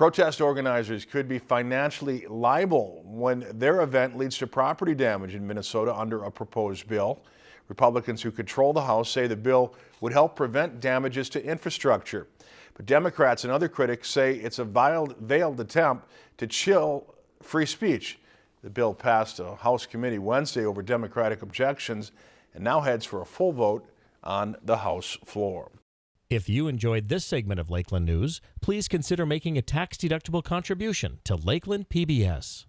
Protest organizers could be financially liable when their event leads to property damage in Minnesota under a proposed bill. Republicans who control the House say the bill would help prevent damages to infrastructure. But Democrats and other critics say it's a veiled, attempt to chill free speech. The bill passed a House committee Wednesday over Democratic objections and now heads for a full vote on the House floor. If you enjoyed this segment of Lakeland News, please consider making a tax-deductible contribution to Lakeland PBS.